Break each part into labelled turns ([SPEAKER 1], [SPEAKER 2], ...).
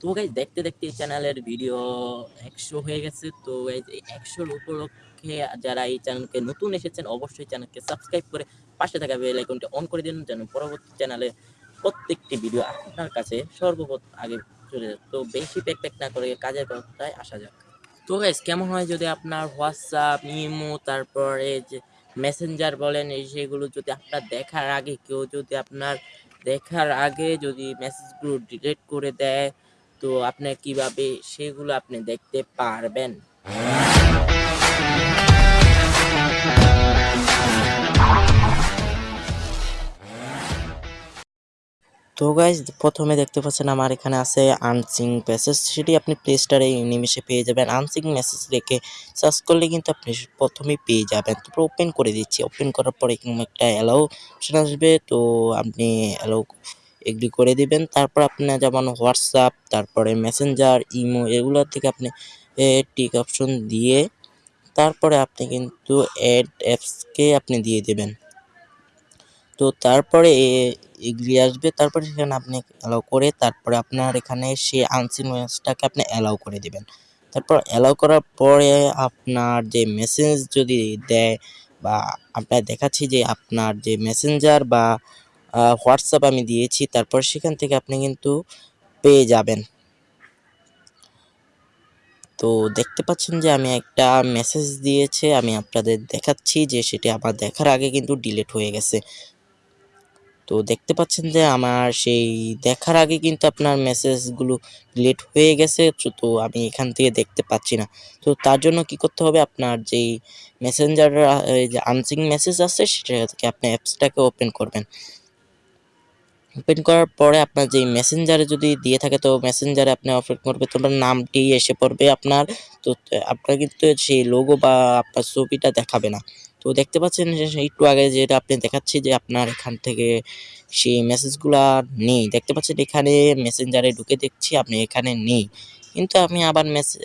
[SPEAKER 1] তো গাইজ দেখতে দেখতে এই চ্যানেলের ভিডিও একশো হয়ে গেছে। তো গাইজ এই একশোর উপলক্ষে যারা এই চ্যানেলকে নতুন এসেছেন, অবশ্যই চ্যানেলকে সাবস্ক্রাইব করে পাশে থাকা বেল আইকনটি অন করে দিন, যেন পরবর্তী চ্যানেলে প্রত্যেকটি ভিডিও আপনার কাছে সর্বপ্রথম আগে চলে যায়। তো বেশি প্যাক প্যাক না করে কাজের কথায় আসা যাক। তো গাইজ কেমন হয় যদি আপনার হোয়াটসঅ্যাপ ইমো তারপরে যে মেসেঞ্জার বলেন, এই সেগুলো যদি আপনার দেখার আগে, কেউ যদি আপনার দেখার আগে যদি মেসেজগুলো ডিলিট করে দেয় তো আপনি কীভাবে সেগুলো আপনি দেখতে পারবেন? তো গাইজ প্রথমে দেখতে পাচ্ছেন আমার এখানে আছে আনসিং মেসেজ সেটি আপনি প্লে স্টোরে নিমেষে পেয়ে যাবেন। আনসিং মেসেজ রেখে সার্চ করলে কিন্তু আপনি প্রথমেই পেয়ে যাবেন। তারপর ওপেন করে দিচ্ছি। ওপেন করার পরে একটা অ্যালাউ অপশন আসবে। তো আপনি অ্যালাউ এগ্রি করে দিবেন। তারপর আপনার যেমন হোয়াটসঅ্যাপ, তারপরে মেসেঞ্জার, ইমো এগুলো থেকে আপনি টিক অপশন দিয়ে তারপরে আপনি কিন্তু অ্যাড অ্যাপসকে আপনি দিয়ে দেবেন। তো তারপরে এগ্রি আসবে। তারপরে সেখানে আপনি অ্যালাউ করে তারপরে আপনার এখানে সেই আনসিন মেসেজটাকে আপনি অ্যালাউ করে দিবেন। তারপর অ্যালাউ করার পরে আপনার যে মেসেজ যদি দেয় বা আপনার দেখাচ্ছি যে আপনার যে মেসেঞ্জার বা হোয়াটসঅ্যাপ আমি দিয়েছি, তারপর সেখান থেকে আপনি কিন্তু পেয়ে যাবেন। তো দেখতে পাচ্ছেন যে আমি একটা মেসেজ দিয়েছে, আমি আপনাদের দেখাচ্ছি যে সেটি আমার দেখার আগে কিন্তু ডিলেট হয়ে গেছে। তো দেখতে পাচ্ছেন যে আমার সেই দেখার আগে কিন্তু আপনার মেসেজগুলো ডিলেট হয়ে গেছে, তো আমি এখান থেকে দেখতে পাচ্ছি না। তো তার জন্য কি করতে হবে? আপনার যেই মেসেঞ্জার আনসিং মেসেজ আছে, সেটা থেকে আপনি অ্যাপসটাকে ওপেন করবেন। ওপেন করার পরে আপনার যেই মেসেঞ্জারে যদি দিয়ে থাকে, তো মেসেঞ্জারে আপনি ওপেন করবে। তোমার নামটি এসে পড়বে আপনার। তো, আপনার কিন্তু সেই লোগো বা আপনার ছবিটা দেখাবে না। তো দেখতে পাচ্ছেন যে একটু আগে যেটা আপনি দেখাচ্ছি যে আপনার এখান থেকে সেই মেসেজগুলো নেই। দেখতে পাচ্ছেন এখানে মেসেঞ্জারে ঢুকে দেখছি, আপনি এখানে নেই। কিন্তু আমি আবার মেসেজ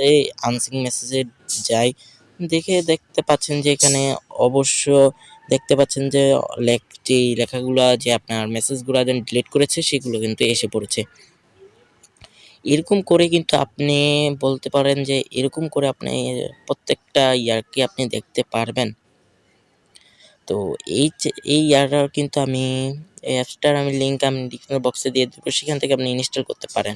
[SPEAKER 1] আনসিং মেসেজে যাই। দেখে দেখতে পাচ্ছেন যে এখানে অবশ্য দেখতে পাচ্ছেন যে, লেখ, যেই লেখাগুলো, যে আপনার মেসেজগুলো যেন ডিলিট করেছে, সেগুলো কিন্তু এসে পড়েছে। এরকম করে কিন্তু আপনি বলতে পারেন যে, এরকম করে আপনি প্রত্যেকটা ইয়ারকে আপনি দেখতে পারবেন। তো এই এই ইয়ারটার কিন্তু আমি, এই অ্যাপসটার আমি লিঙ্ক আমি ডিসক্রিপশন বক্সে দিয়ে দেবো, সেখান থেকে আপনি ইনস্টল করতে পারেন।